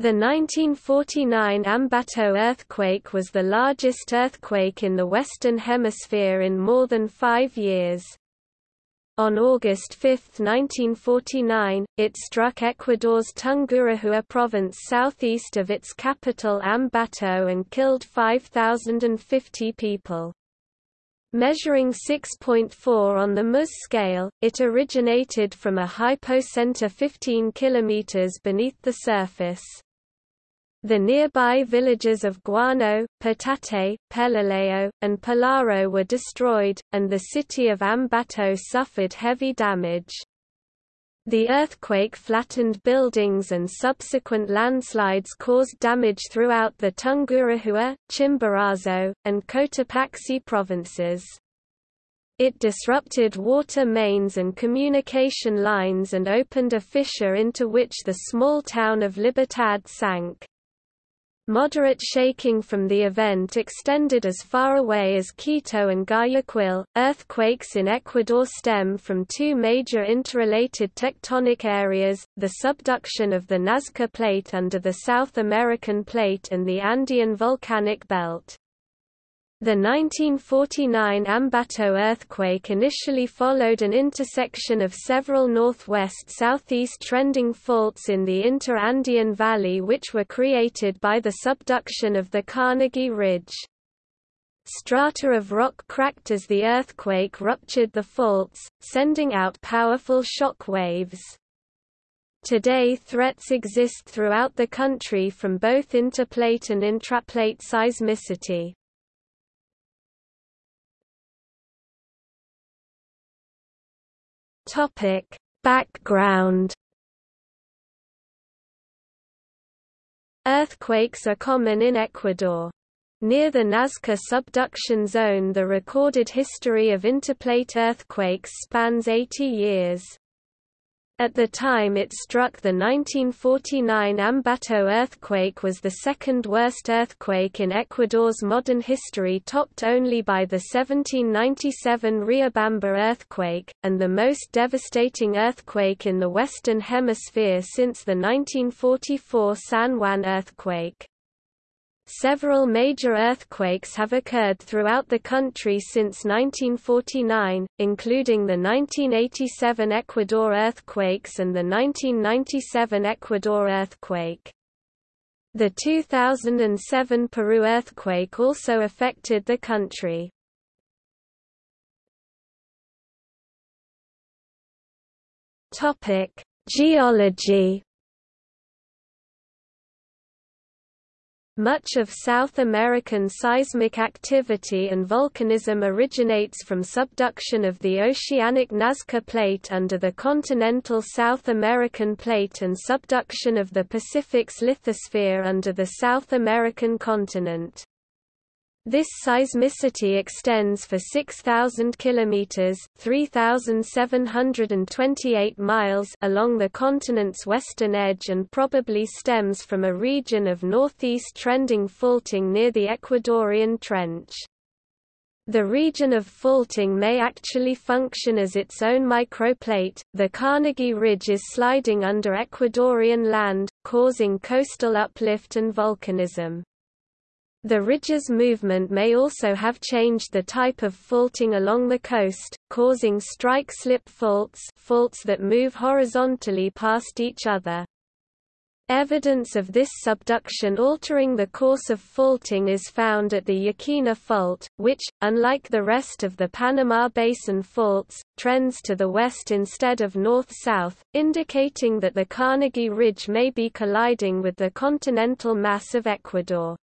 The 1949 Ambato earthquake was the largest earthquake in the Western Hemisphere in more than five years. On August 5, 1949, it struck Ecuador's Tungurahua province southeast of its capital Ambato and killed 5,050 people. Measuring 6.4 on the Ms scale, it originated from a hypocenter 15 km beneath the surface. The nearby villages of Guano, Patate, Pelileo, and Pillaro were destroyed, and the city of Ambato suffered heavy damage. The earthquake flattened buildings and subsequent landslides caused damage throughout the Tungurahua, Chimborazo, and Cotopaxi provinces. It disrupted water mains and communication lines and opened a fissure into which the small town of Libertad sank. Moderate shaking from the event extended as far away as Quito and Guayaquil. Earthquakes in Ecuador stem from two major interrelated tectonic areas the subduction of the Nazca Plate under the South American Plate and the Andean volcanic belt. The 1949 Ambato earthquake initially followed an intersection of several northwest-southeast trending faults in the Inter-Andean Valley which were created by the subduction of the Carnegie Ridge. Strata of rock cracked as the earthquake ruptured the faults, sending out powerful shock waves. Today threats exist throughout the country from both interplate and intraplate seismicity. Topic: Background Earthquakes are common in Ecuador. Near the Nazca subduction zone the recorded history of interplate earthquakes spans 80 years. At the time it struck the 1949 Ambato earthquake was the second worst earthquake in Ecuador's modern history topped only by the 1797 Riobamba earthquake, and the most devastating earthquake in the Western Hemisphere since the 1944 San Juan earthquake. Several major earthquakes have occurred throughout the country since 1949, including the 1987 Ecuador earthquakes and the 1997 Ecuador earthquake. The 2007 Peru earthquake also affected the country. Geology Much of South American seismic activity and volcanism originates from subduction of the oceanic Nazca Plate under the continental South American Plate and subduction of the Pacific's lithosphere under the South American continent. This seismicity extends for 6,000 kilometers (3,728 miles) along the continent's western edge and probably stems from a region of northeast trending faulting near the Ecuadorian Trench. The region of faulting may actually function as its own microplate. The Carnegie Ridge is sliding under Ecuadorian land, causing coastal uplift and volcanism. The ridge's movement may also have changed the type of faulting along the coast, causing strike-slip faults faults that move horizontally past each other. Evidence of this subduction altering the course of faulting is found at the Yaquina Fault, which, unlike the rest of the Panama Basin faults, trends to the west instead of north-south, indicating that the Carnegie Ridge may be colliding with the continental mass of Ecuador.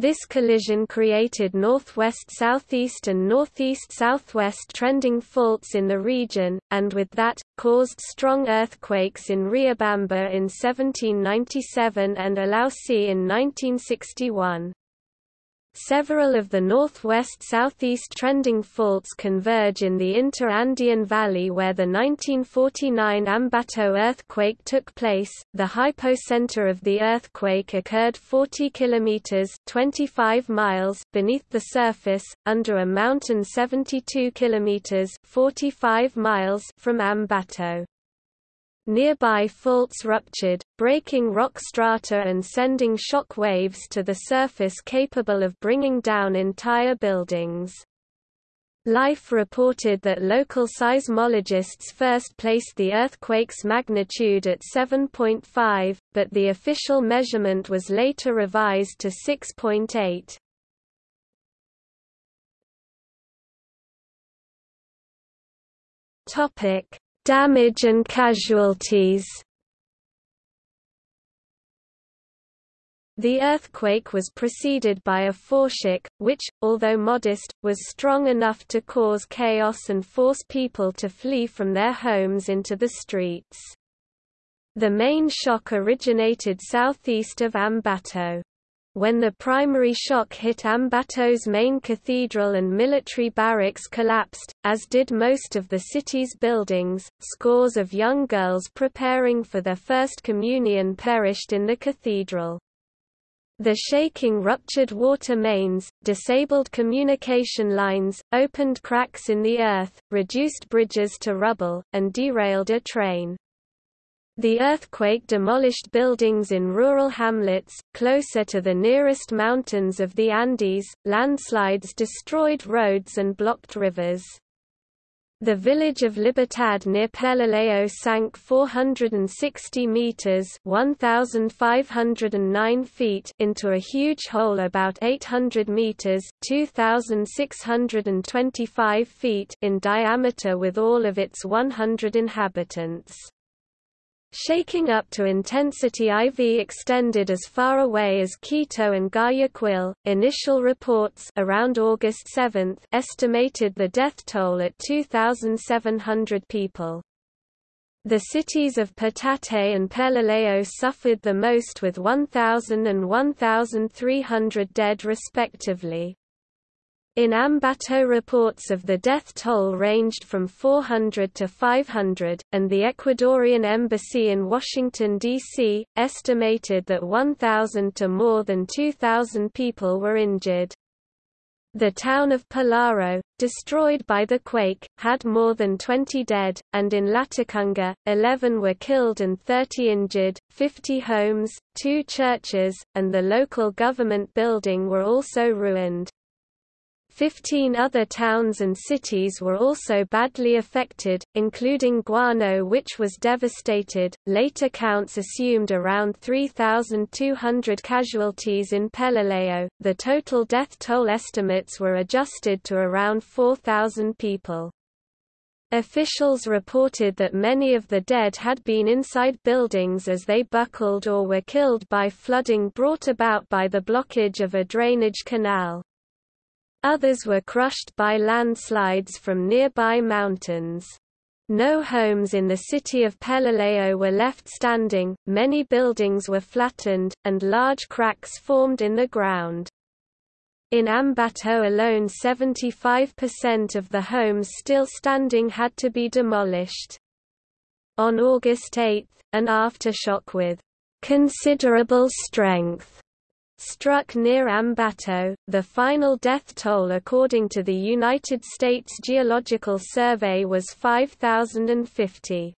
This collision created northwest-southeast and northeast-southwest trending faults in the region, and with that, caused strong earthquakes in Riobamba in 1797 and Alausi in 1961. Several of the northwest-southeast trending faults converge in the Inter-Andean Valley where the 1949 Ambato earthquake took place. The hypocenter of the earthquake occurred 40 kilometers (25 miles) beneath the surface, under a mountain 72 kilometers (45 miles) from Ambato. Nearby faults ruptured, breaking rock strata and sending shock waves to the surface capable of bringing down entire buildings. Life reported that local seismologists first placed the earthquake's magnitude at 7.5, but the official measurement was later revised to 6.8. Topic: Damage and casualties. The earthquake was preceded by a foreshock, which, although modest, was strong enough to cause chaos and force people to flee from their homes into the streets. The main shock originated southeast of Ambato. When the primary shock hit Ambato's main cathedral and military barracks collapsed, as did most of the city's buildings, scores of young girls preparing for their first communion perished in the cathedral. The shaking ruptured water mains, disabled communication lines, opened cracks in the earth, reduced bridges to rubble, and derailed a train. The earthquake demolished buildings in rural hamlets, closer to the nearest mountains of the Andes, landslides destroyed roads and blocked rivers. The village of Libertad near Pelileo sank 460 meters (1509 feet) into a huge hole about 800 meters (2625 feet) in diameter with all of its 100 inhabitants. Shaking up to intensity IV extended as far away as Quito and Guayaquil. Initial reports around August 7 estimated the death toll at 2,700 people. The cities of Patate and Pelileo suffered the most with 1,000 and 1,300 dead respectively. In Ambato reports of the death toll ranged from 400 to 500, and the Ecuadorian embassy in Washington, D.C., estimated that 1,000 to more than 2,000 people were injured. The town of Pillaro, destroyed by the quake, had more than 20 dead, and in Latacunga, 11 were killed and 30 injured, 50 homes, two churches, and the local government building were also ruined. Fifteen other towns and cities were also badly affected, including Guano which was devastated. Later counts assumed around 3,200 casualties in Pelileo. The total death toll estimates were adjusted to around 4,000 people. Officials reported that many of the dead had been inside buildings as they buckled or were killed by flooding brought about by the blockage of a drainage canal. Others were crushed by landslides from nearby mountains. No homes in the city of Pelileo were left standing, many buildings were flattened, and large cracks formed in the ground. In Ambato alone 75% of the homes still standing had to be demolished. On August 8, an aftershock with considerable strength struck near Ambato, the final death toll according to the United States Geological Survey was 5,050.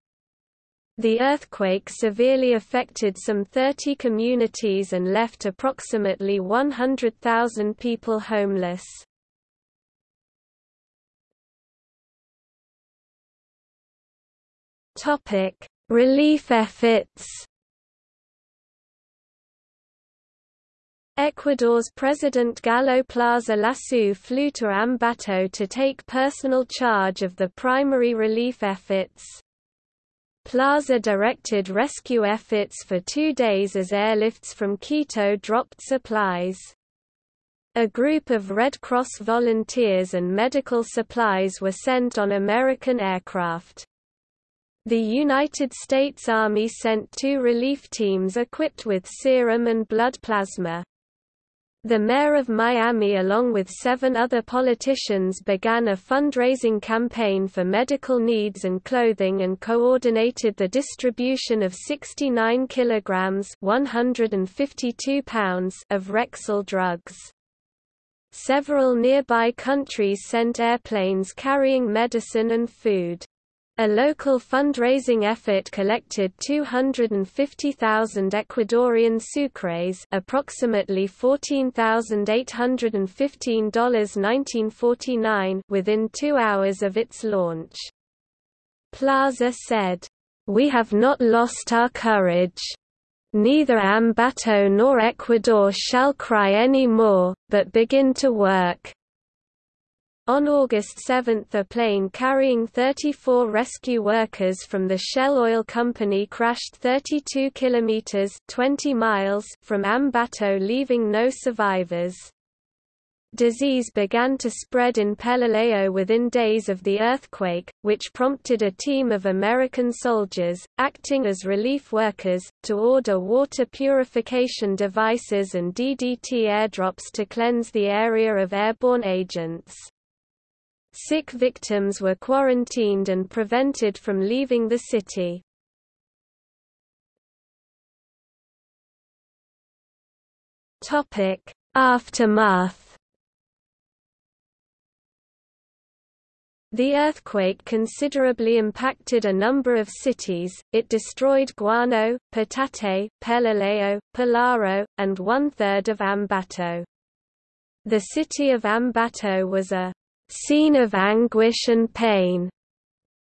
The earthquake severely affected some 30 communities and left approximately 100,000 people homeless. Relief efforts Ecuador's President Galo Plaza Lasso flew to Ambato to take personal charge of the primary relief efforts. Plaza directed rescue efforts for two days as airlifts from Quito dropped supplies. A group of Red Cross volunteers and medical supplies were sent on American aircraft. The United States Army sent two relief teams equipped with serum and blood plasma. The mayor of Miami along with seven other politicians began a fundraising campaign for medical needs and clothing and coordinated the distribution of 69 kilograms 152 pounds of Rexall drugs. Several nearby countries sent airplanes carrying medicine and food. A local fundraising effort collected 250,000 Ecuadorian sucres approximately $14,815 1949 within two hours of its launch. Plaza said, "...we have not lost our courage. Neither Ambato nor Ecuador shall cry any more, but begin to work." On August 7 a plane carrying 34 rescue workers from the Shell Oil Company crashed 32 kilometers 20 miles from Ambato leaving no survivors. Disease began to spread in Pelileo within days of the earthquake, which prompted a team of American soldiers, acting as relief workers, to order water purification devices and DDT airdrops to cleanse the area of airborne agents. Sick victims were quarantined and prevented from leaving the city. Aftermath. The earthquake considerably impacted a number of cities, it destroyed Guano, Patate, Pelileo, Pillaro, and one-third of Ambato. The city of Ambato was a scene of anguish and pain,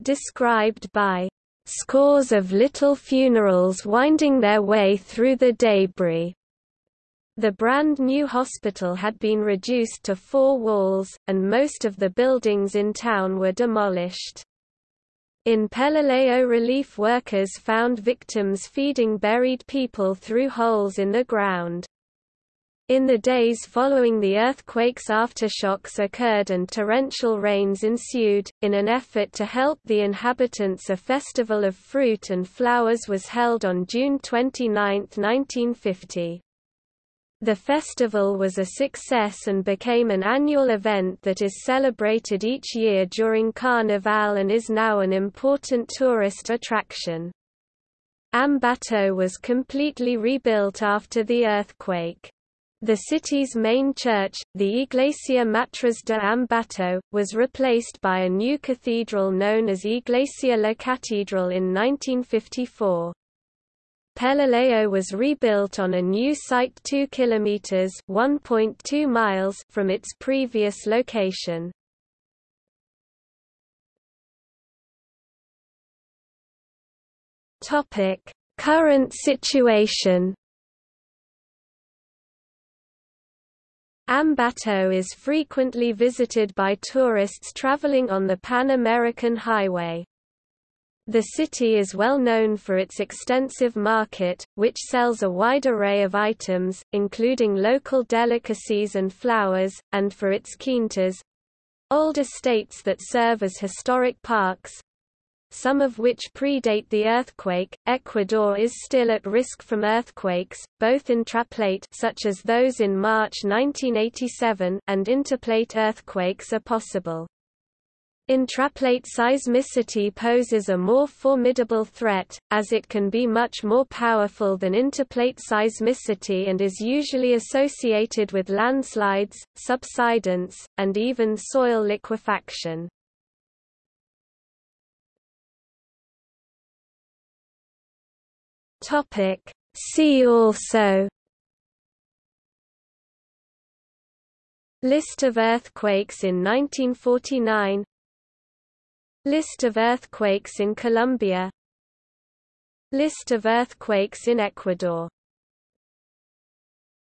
described by scores of little funerals winding their way through the debris. The brand new hospital had been reduced to four walls, and most of the buildings in town were demolished. In Pelileo relief workers found victims feeding buried people through holes in the ground. In the days following the earthquake's aftershocks occurred and torrential rains ensued. In an effort to help the inhabitants, a festival of fruit and flowers was held on June 29, 1950. The festival was a success and became an annual event that is celebrated each year during Carnival and is now an important tourist attraction. Ambato was completely rebuilt after the earthquake. The city's main church, the Iglesia Matriz de Ambato, was replaced by a new cathedral known as Iglesia La Catedral in 1954. Pelileo was rebuilt on a new site 2 kilometers (1.2 miles) from its previous location. Topic: Current situation. Ambato is frequently visited by tourists traveling on the Pan American Highway. The city is well known for its extensive market, which sells a wide array of items, including local delicacies and flowers, and for its quintas—old estates that serve as historic parks, some of which predate the earthquake. Ecuador is still at risk from earthquakes, both intraplate such as those in March 1987 and interplate earthquakes are possible. Intraplate seismicity poses a more formidable threat, as it can be much more powerful than interplate seismicity and is usually associated with landslides, subsidence, and even soil liquefaction. Topic. See also List of earthquakes in 1949 List of earthquakes in Colombia List of earthquakes in Ecuador